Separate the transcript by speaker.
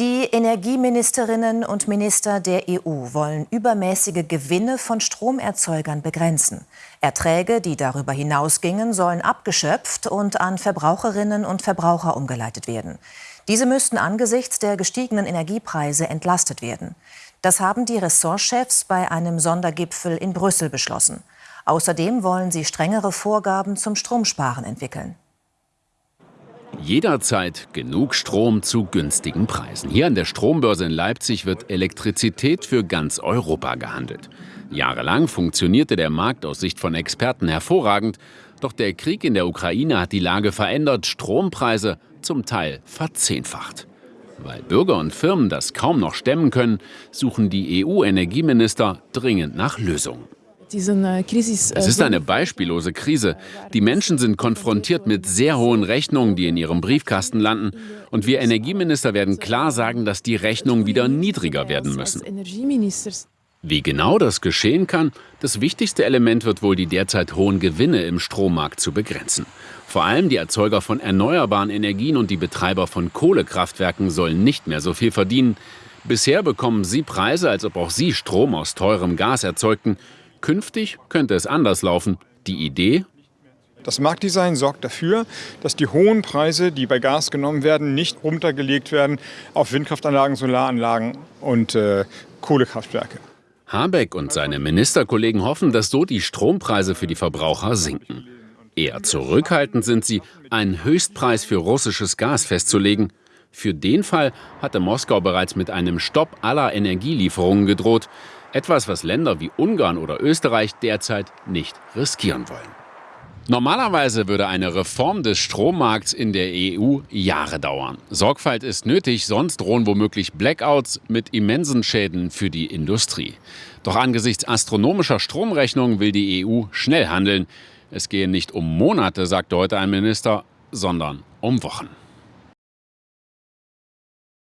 Speaker 1: Die Energieministerinnen und Minister der EU wollen übermäßige Gewinne von Stromerzeugern begrenzen. Erträge, die darüber hinausgingen, sollen abgeschöpft und an Verbraucherinnen und Verbraucher umgeleitet werden. Diese müssten angesichts der gestiegenen Energiepreise entlastet werden. Das haben die Ressortchefs bei einem Sondergipfel in Brüssel beschlossen. Außerdem wollen sie strengere Vorgaben zum Stromsparen entwickeln.
Speaker 2: Jederzeit genug Strom zu günstigen Preisen. Hier an der Strombörse in Leipzig wird Elektrizität für ganz Europa gehandelt. Jahrelang funktionierte der Markt aus Sicht von Experten hervorragend. Doch der Krieg in der Ukraine hat die Lage verändert, Strompreise zum Teil verzehnfacht. Weil Bürger und Firmen das kaum noch stemmen können, suchen die EU-Energieminister dringend nach Lösungen. Es ist eine beispiellose Krise. Die Menschen sind konfrontiert mit sehr hohen Rechnungen, die in ihrem Briefkasten landen. Und wir Energieminister werden klar sagen, dass die Rechnungen wieder niedriger werden müssen. Wie genau das geschehen kann, das wichtigste Element wird wohl die derzeit hohen Gewinne im Strommarkt zu begrenzen. Vor allem die Erzeuger von erneuerbaren Energien und die Betreiber von Kohlekraftwerken sollen nicht mehr so viel verdienen. Bisher bekommen sie Preise, als ob auch sie Strom aus teurem Gas erzeugten. Künftig könnte es anders laufen. Die Idee?
Speaker 3: Das Marktdesign sorgt dafür, dass die hohen Preise, die bei Gas genommen werden, nicht runtergelegt werden auf Windkraftanlagen, Solaranlagen und äh, Kohlekraftwerke.
Speaker 2: Habeck und seine Ministerkollegen hoffen, dass so die Strompreise für die Verbraucher sinken. Eher zurückhaltend sind sie, einen Höchstpreis für russisches Gas festzulegen. Für den Fall hatte Moskau bereits mit einem Stopp aller Energielieferungen gedroht. Etwas, was Länder wie Ungarn oder Österreich derzeit nicht riskieren wollen. Normalerweise würde eine Reform des Strommarkts in der EU Jahre dauern. Sorgfalt ist nötig, sonst drohen womöglich Blackouts mit immensen Schäden für die Industrie. Doch angesichts astronomischer Stromrechnungen will die EU schnell handeln. Es gehe nicht um Monate, sagte heute ein Minister, sondern um Wochen.